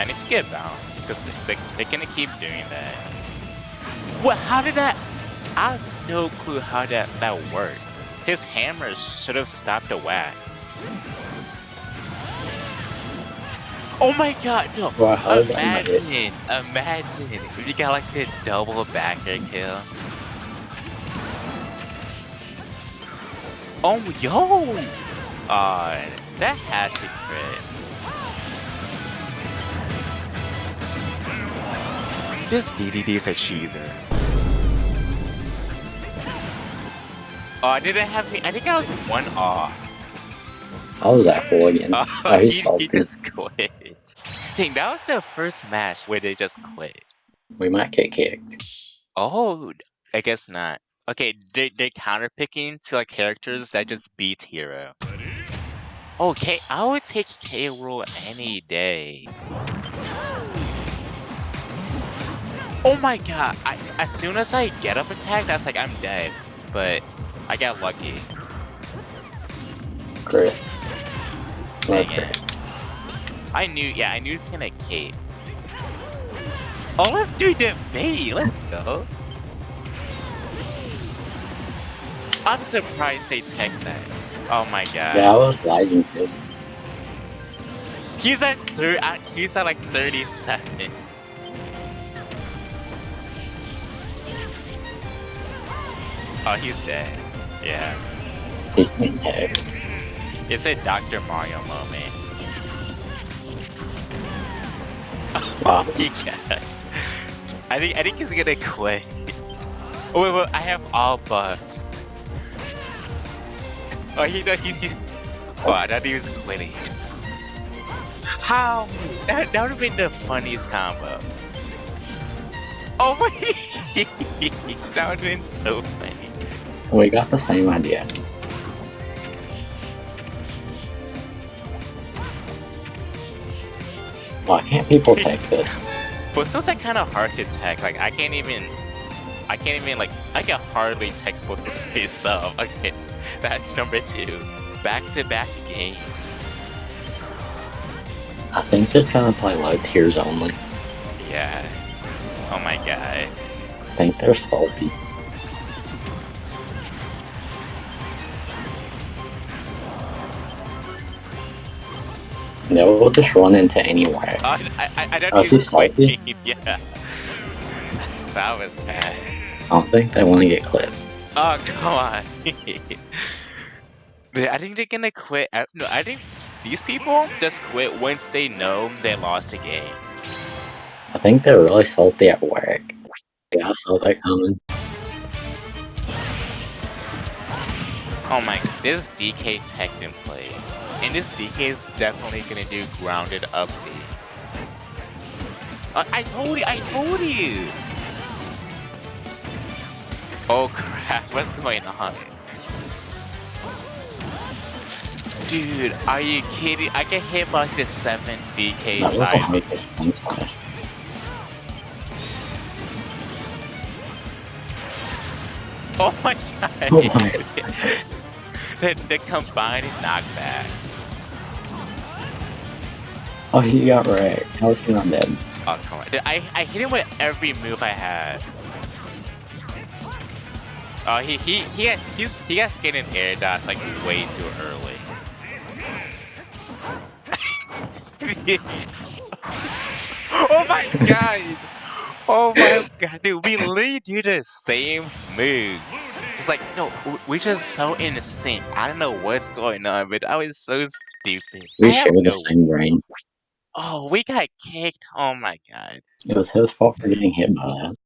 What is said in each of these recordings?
I need to get balanced because they, they're gonna keep doing that. What? How did that? I have no clue how that that worked. His hammer should have stopped the whack. Oh my god, no! Wow, how did imagine, imagine if you got like the double backer kill. Oh, yo! Uh, that has to crit. This DDD is a cheeser. Uh, oh, I didn't have. I think I was one off. How was that for again? Oh, Oh, he, he just quit. Dang, that was the first match where they just quit. We might get kicked. Oh, I guess not. Okay, they they're counterpicking to like characters that just beat hero. Okay, I would take K. Rool any day. Oh my god! I, as soon as I get up attack, that's like I'm dead. But I got lucky. Crit. Dang Okay. it. I knew, yeah, I knew he was gonna cape. Oh, let's do the bait. Let's go. I'm surprised they tech that. Oh my god. Yeah, I was lagging too. He's at thir- uh, He's at like 37. Oh, he's dead. Yeah. He's getting tagged. It's a Dr. Mario moment. Wow. He can't. I think I think he's gonna quit. Oh wait, wait, I have all buffs. Oh, he no, he, he Oh, I thought he was quitting. How? That, that would have been the funniest combo. Oh my! that would have been so funny. We got the same idea. Why can't people take this? But it's also kind of hard to tech. Like I can't even, I can't even like I can hardly tech this sub. Okay, that's number two. Back to back games. I think they're trying to play low tiers only. Yeah. Oh my god. I think they're salty. They'll just run into anywhere. Oh, I, I, I don't Oh, is he? Yeah. That was fast. I don't think they want to get clipped. Oh come on. I think they're gonna quit. I, no, I think these people just quit once they know they lost a game. I think they're really salty at work. Yeah, I saw that coming. Oh my, this DK tech in place. And this DK is definitely gonna do grounded up B. Uh, I told you, I told you! Oh crap, what's going on? Dude, are you kidding? I get hit by like the 7 DK side. hardest one time. Oh my god! Oh my. the, the combined knockback. Oh, he got right. wrecked. was he not dead? Oh come on! Dude, I I hit him with every move I had. Oh he he he got he's he got scared in air dodge like way too early. oh my god! Oh my god, dude, we literally do the same moves. Just like, no, we're just so in sync. I don't know what's going on, but I was so stupid. We I have share the no- same brain. Oh, we got kicked. Oh my god. It was his fault for getting hit by that.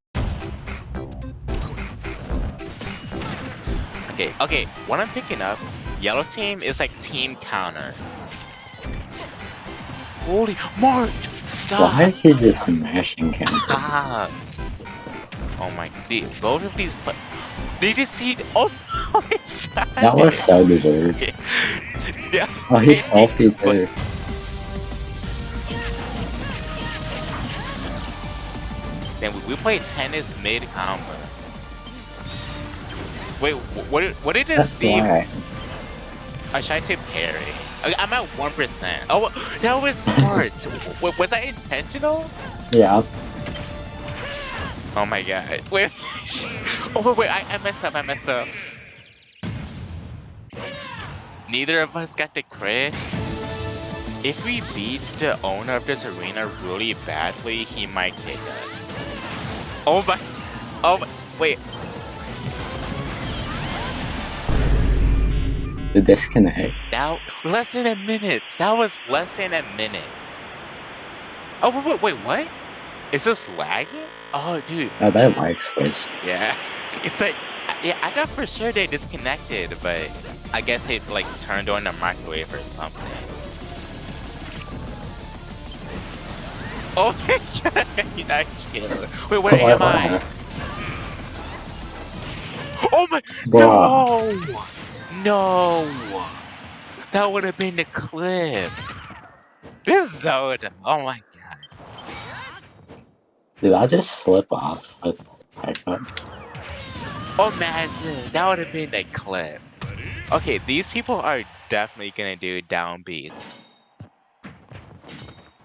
Okay, okay, what I'm picking up, yellow team is like team counter. Holy Mark! Stop! Why is he just smashing counter? Stop! Oh my the, both of these pla- Did you see oh my god! That was so deserved. Yeah. Oh, he's salty too. Then we, we played tennis mid combo. Wait, wh- what what did this Steve why. Uh, I tried to parry. Okay, I'm at 1%. Oh, that was smart. Was that intentional? Yeah. Oh my god. Wait. Oh, wait, wait. I, I messed up. I messed up. Neither of us got the crit. If we beat the owner of this arena really badly, he might kick us. Oh my. Oh my. Wait. The disconnect. Now, less than a minute. That was less than a minute. Oh, wait, wait, wait, what? Is this lagging? Oh, dude. Oh, that lag switched. Yeah. It's like, yeah, I thought for sure they disconnected, but I guess it like turned on the microwave or something. Oh my god, I killed. Wait, where am I? Oh my, no! No! That would have been the clip. This Zelda, oh my god. Did I just slip off with? Oh, imagine, that would have been the clip. Okay, these people are definitely gonna do down B.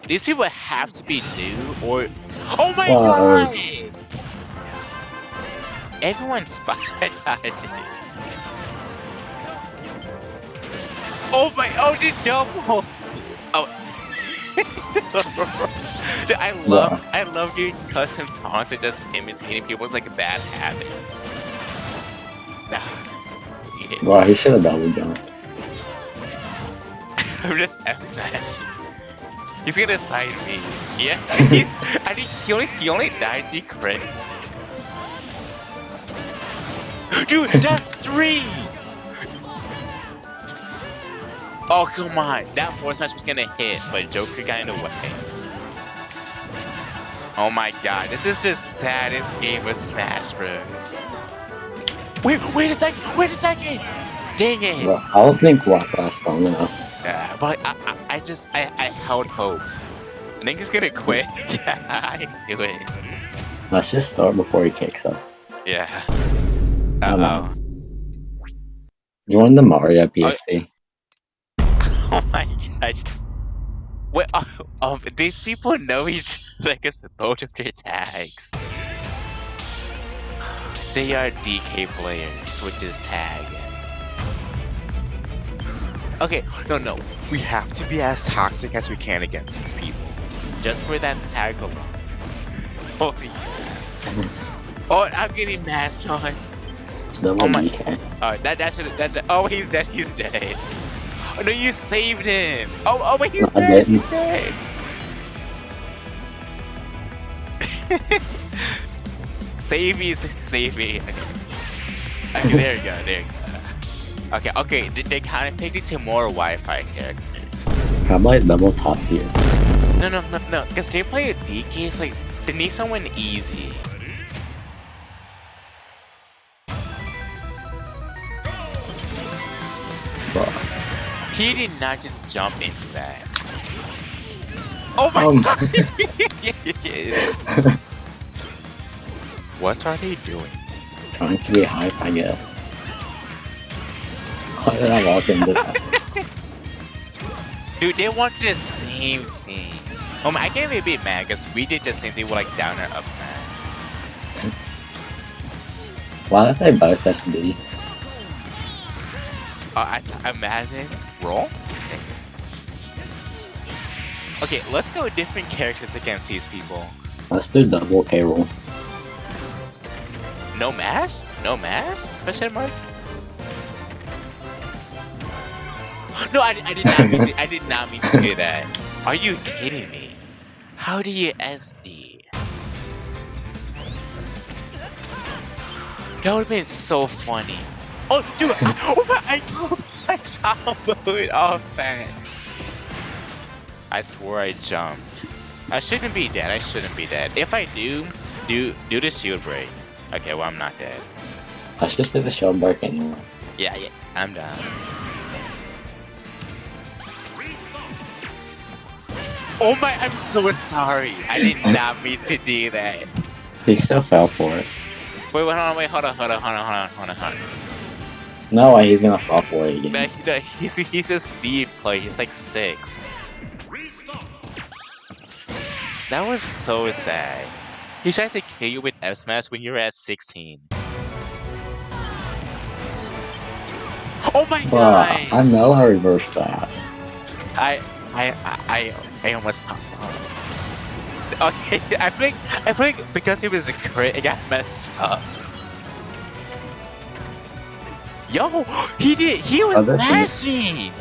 These people have to be new or... Oh my Whoa. god! Everyone's spotted Oh my, oh the double! Oh. Dude, I love, I love doing custom taunts and just imitating people's like bad habits. Nah. Yeah. Bro, he should have double jumped. I'm just F. He's gonna side me. Yeah, he's, I think he only he only died to crits. Dude, that's three. Oh come on, that force smash was gonna hit, but Joker got in the way. Oh my god, this is the saddest game of Smash Bros. Wait, wait a second, wait a second! Dang it! Bro, I don't think walk lasts long enough. Yeah, but I, I, just, I, I held hope. I think he's gonna quit. yeah, I knew it. Let's just start before he kicks us. Yeah. Oh, no. Uh-oh. Join the Mario oh, PFP. Oh my gosh. Wait, oh, oh, these people know each like us both of their tags. They are DK players with this tag. Okay, no, no. We have to be as toxic as we can against these people. Just for that tag alone. Holy Oh, I'm getting masked on. Double Oh my- DK. Oh, that that should that. Oh, he's dead. He's dead. Oh no, you saved him. Oh, oh wait, he's No, dead. He's dead. save me, save me. Okay. okay, there you go. There you go. Okay, okay. They, they kind of picked it to more Wi-Fi characters. How about double top tier? No, no, no, no. Because they play a DK. It's like they need someone easy. Bro. He did not just jump into that. Oh my Um, what are they doing? trying to be hype, I guess. Why did I walk into? Dude, they want the same thing. Oh my, I can't be a bit mad because we did the same thing with like downer up smash. Why are they both SD? Oh, I, uh, I imagine roll. Okay, let's go with different characters against these people. Let's do double K Rool. No mask? No mask? Question mark? No, I, I did not mean to, I did not mean to do that. Are you kidding me? How do you SD? That would have been so funny. Oh, dude! I, oh my! I, I comboed off that. I swore I jumped. I shouldn't be dead. I shouldn't be dead. If I do, do do the shield break. Okay, well I'm not dead. Let's just do the shield break anyway. Yeah, yeah, I'm done. Oh my, I'm so sorry. I did not mean to do that. He still fell for it. Wait, wait, hold on, wait, hold on, hold on, hold on, hold on, hold on, hold on. No way he's gonna fall for it again. You know, he's he's a Steve player. He's like six. That was so sad. He tried to kill you with F smash when you were at 16. Oh my god! I know how to reverse that. I I I I almost. Okay, I think I think because it was a crit, it got messed up. Yo, he did. He was oh, this is- smashing.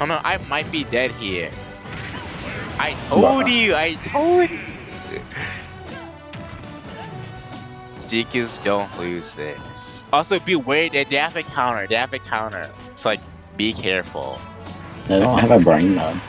Oh no, I might be dead here. I told Bruh. you. I told you. Jeekins don't lose this. Also, beware that they have a counter. They have a counter. It's like, be careful. They don't have a brain mode.